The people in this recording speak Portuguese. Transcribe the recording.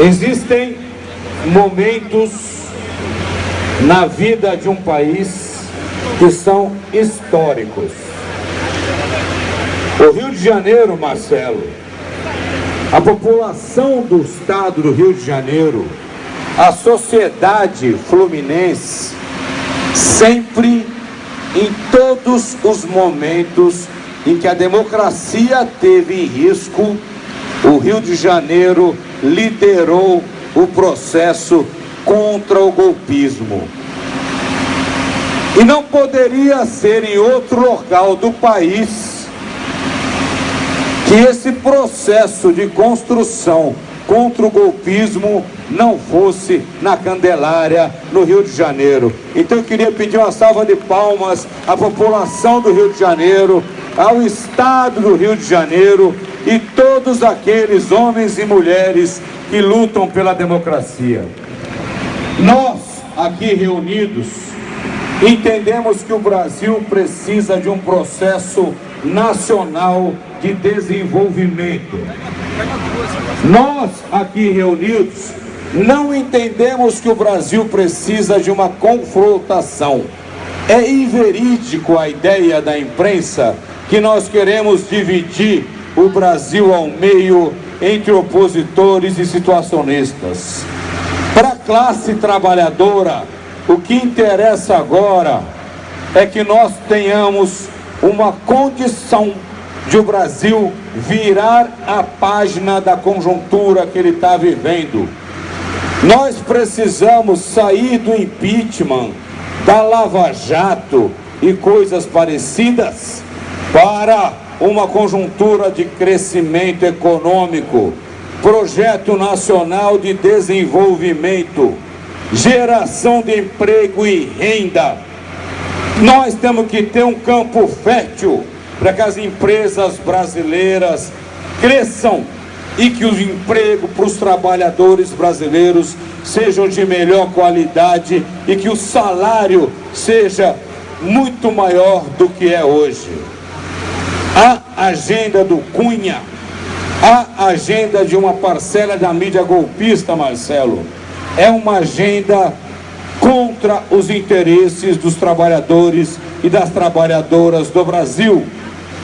Existem momentos na vida de um país que são históricos. O Rio de Janeiro, Marcelo, a população do estado do Rio de Janeiro, a sociedade fluminense, sempre, em todos os momentos em que a democracia teve em risco, o Rio de Janeiro liderou o processo contra o golpismo. E não poderia ser em outro local do país que esse processo de construção contra o golpismo não fosse na Candelária, no Rio de Janeiro. Então eu queria pedir uma salva de palmas à população do Rio de Janeiro, ao Estado do Rio de Janeiro e todos aqueles homens e mulheres que lutam pela democracia. Nós, aqui reunidos, entendemos que o Brasil precisa de um processo nacional de desenvolvimento. Nós, aqui reunidos, não entendemos que o Brasil precisa de uma confrontação. É inverídico a ideia da imprensa que nós queremos dividir o Brasil ao meio entre opositores e situacionistas. Para a classe trabalhadora, o que interessa agora é que nós tenhamos uma condição de o Brasil virar a página da conjuntura que ele está vivendo. Nós precisamos sair do impeachment, da Lava Jato e coisas parecidas para uma conjuntura de crescimento econômico, projeto nacional de desenvolvimento, geração de emprego e renda. Nós temos que ter um campo fértil para que as empresas brasileiras cresçam e que o emprego para os trabalhadores brasileiros sejam de melhor qualidade e que o salário seja muito maior do que é hoje a agenda do Cunha, a agenda de uma parcela da mídia golpista, Marcelo, é uma agenda contra os interesses dos trabalhadores e das trabalhadoras do Brasil.